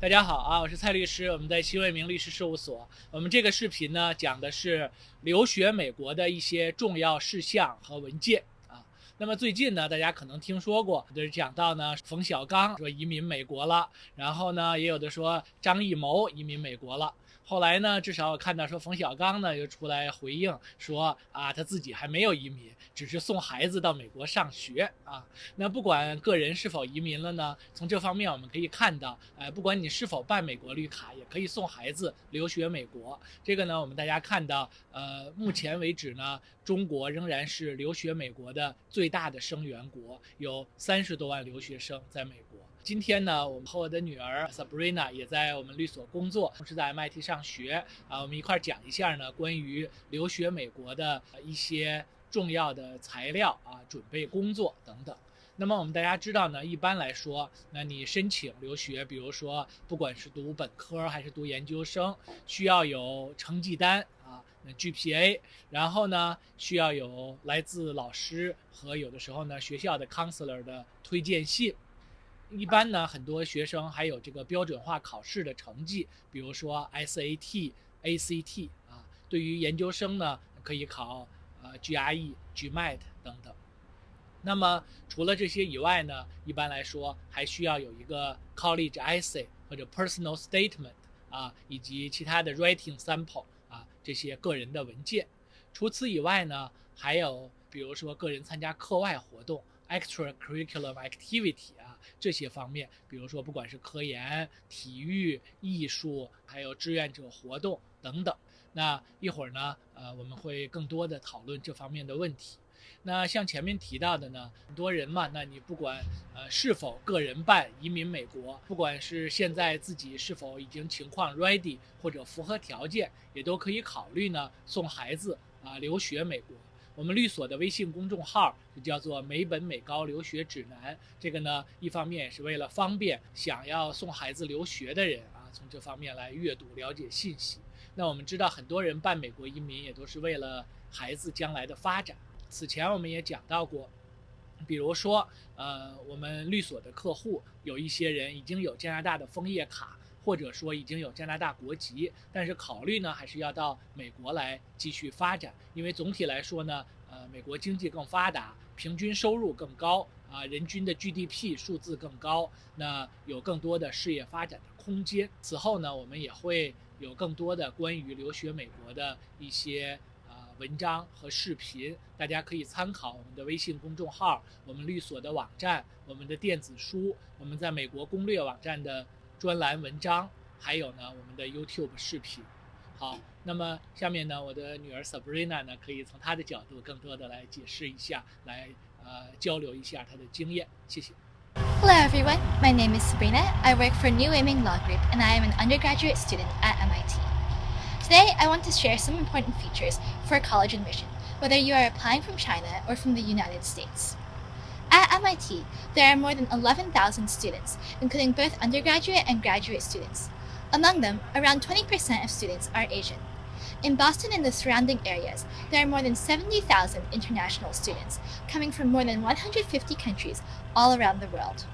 大家好啊，我是蔡律师，我们在新卫明律师事务所。我们这个视频呢，讲的是留学美国的一些重要事项和文件啊。那么最近呢，大家可能听说过，就是讲到呢，冯小刚说移民美国了，然后呢，也有的说张艺谋移民美国了。后来呢，至少我看到说冯小刚呢又出来回应说啊，他自己还没有移民，只是送孩子到美国上学啊。那不管个人是否移民了呢，从这方面我们可以看到，呃，不管你是否办美国绿卡，也可以送孩子留学美国。这个呢，我们大家看到，呃，目前为止呢，中国仍然是留学美国的最大的生源国，有三十多万留学生在美国。今天呢，我们和我的女儿 Sabrina 也在我们律所工作，同时在 MIT 上学啊。我们一块儿讲一下呢，关于留学美国的一些重要的材料啊，准备工作等等。那么我们大家知道呢，一般来说，那你申请留学，比如说不管是读本科还是读研究生，需要有成绩单啊，那 GPA，然后呢，需要有来自老师和有的时候呢学校的 counselor 的推荐信。一般呢，很多学生还有这个标准化考试的成绩，比如说 SAT、ACT 啊。对于研究生呢，可以考呃 GRE、GMAT 等等。那么除了这些以外呢，一般来说还需要有一个 College Essay 或者 Personal Statement 啊，以及其他的 Writing Sample 啊这些个人的文件。除此以外呢，还有比如说个人参加课外活动。Extracurricular activity 啊，这些方面，比如说不管是科研、体育、艺术，还有志愿者活动等等。那一会儿呢，呃，我们会更多的讨论这方面的问题。那像前面提到的呢，很多人嘛，那你不管呃是否个人办移民美国，不管是现在自己是否已经情况 ready 或者符合条件，也都可以考虑呢送孩子啊留学美国。我们律所的微信公众号就叫做“美本美高留学指南”。这个呢，一方面也是为了方便想要送孩子留学的人啊，从这方面来阅读了解信息。那我们知道，很多人办美国移民也都是为了孩子将来的发展。此前我们也讲到过，比如说，呃，我们律所的客户有一些人已经有加拿大的枫叶卡。或者说已经有加拿大国籍，但是考虑呢还是要到美国来继续发展，因为总体来说呢，呃，美国经济更发达，平均收入更高啊，人均的 GDP 数字更高，那有更多的事业发展的空间。此后呢，我们也会有更多的关于留学美国的一些啊文章和视频，大家可以参考我们的微信公众号、我们律所的网站、我们的电子书、我们在美国攻略网站的。专栏文章，还有呢我们的 YouTube 视频。好，那么下面呢，我的女儿 Sabrina 呢，可以从她的角度更多的来解释一下，来呃交流一下她的经验。谢谢。Hello everyone, my name is Sabrina. I work for New Weiming Law Group and I am an undergraduate student at MIT. Today I want to share some important features for college admission, whether you are applying from China or from the United States. At MIT, there are more than 11,000 students, including both undergraduate and graduate students. Among them, around 20% of students are Asian. In Boston and the surrounding areas, there are more than 70,000 international students, coming from more than 150 countries all around the world.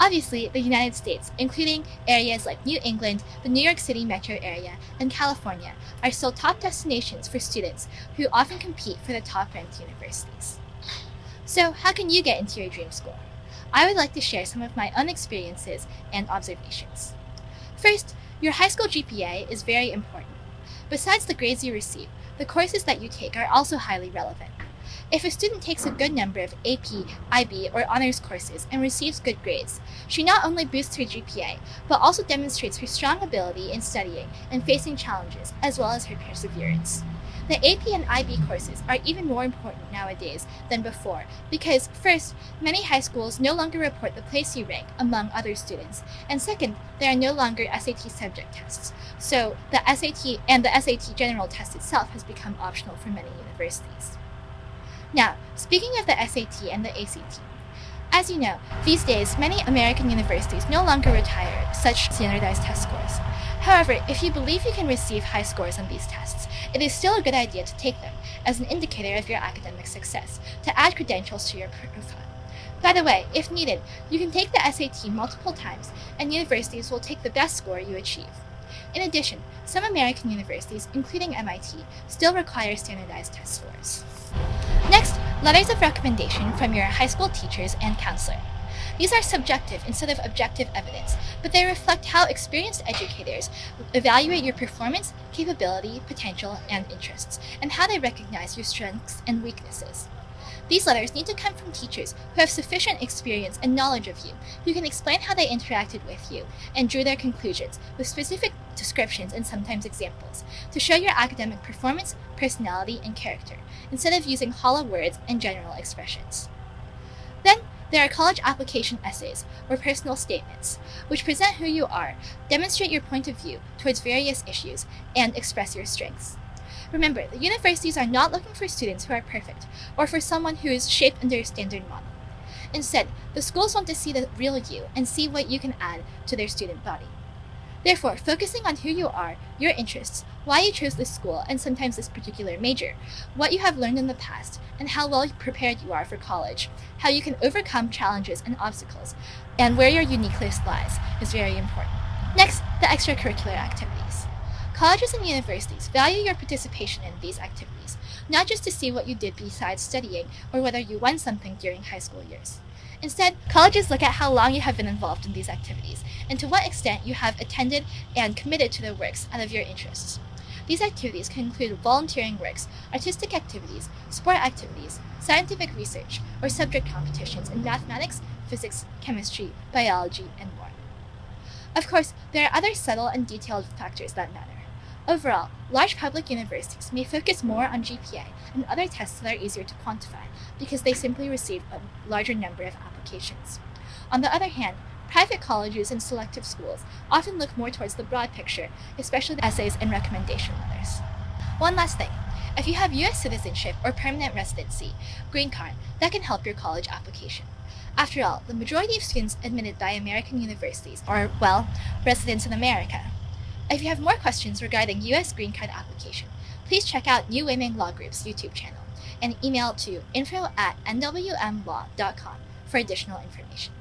Obviously, the United States, including areas like New England, the New York City metro area, and California, are still top destinations for students who often compete for the top ranked universities. So, how can you get into your dream school? I would like to share some of my own experiences and observations. First, your high school GPA is very important. Besides the grades you receive, the courses that you take are also highly relevant. If a student takes a good number of AP, IB, or honors courses and receives good grades, she not only boosts her GPA, but also demonstrates her strong ability in studying and facing challenges, as well as her perseverance. The AP and IB courses are even more important nowadays than before because, first, many high schools no longer report the place you rank among other students, and second, there are no longer SAT subject tests. So, the SAT and the SAT general test itself has become optional for many universities. Now, speaking of the SAT and the ACT, as you know, these days many American universities no longer retire such standardized test scores. However, if you believe you can receive high scores on these tests, it is still a good idea to take them as an indicator of your academic success to add credentials to your profile. By the way, if needed, you can take the SAT multiple times, and universities will take the best score you achieve. In addition, some American universities, including MIT, still require standardized test scores. Next, letters of recommendation from your high school teachers and counselor. These are subjective instead of objective evidence, but they reflect how experienced educators evaluate your performance, capability, potential, and interests, and how they recognize your strengths and weaknesses. These letters need to come from teachers who have sufficient experience and knowledge of you, who can explain how they interacted with you and drew their conclusions with specific descriptions and sometimes examples to show your academic performance, personality, and character, instead of using hollow words and general expressions. There are college application essays or personal statements, which present who you are, demonstrate your point of view towards various issues, and express your strengths. Remember, the universities are not looking for students who are perfect or for someone who is shaped under a standard model. Instead, the schools want to see the real you and see what you can add to their student body. Therefore, focusing on who you are, your interests, why you chose this school and sometimes this particular major, what you have learned in the past, and how well prepared you are for college, how you can overcome challenges and obstacles, and where your uniqueness lies is very important. Next, the extracurricular activities. Colleges and universities value your participation in these activities, not just to see what you did besides studying or whether you won something during high school years. Instead, colleges look at how long you have been involved in these activities and to what extent you have attended and committed to the works out of your interests. These activities can include volunteering works, artistic activities, sport activities, scientific research, or subject competitions in mathematics, physics, chemistry, biology, and more. Of course, there are other subtle and detailed factors that matter. Overall, large public universities may focus more on GPA and other tests that are easier to quantify because they simply receive a larger number of applications. On the other hand, private colleges and selective schools often look more towards the broad picture, especially the essays and recommendation letters. One last thing. If you have US citizenship or permanent residency, green card, that can help your college application. After all, the majority of students admitted by American universities are, well, residents in America. If you have more questions regarding US green card application, please check out New Weiming Law Group's YouTube channel and email to info at nwmlaw.com for additional information.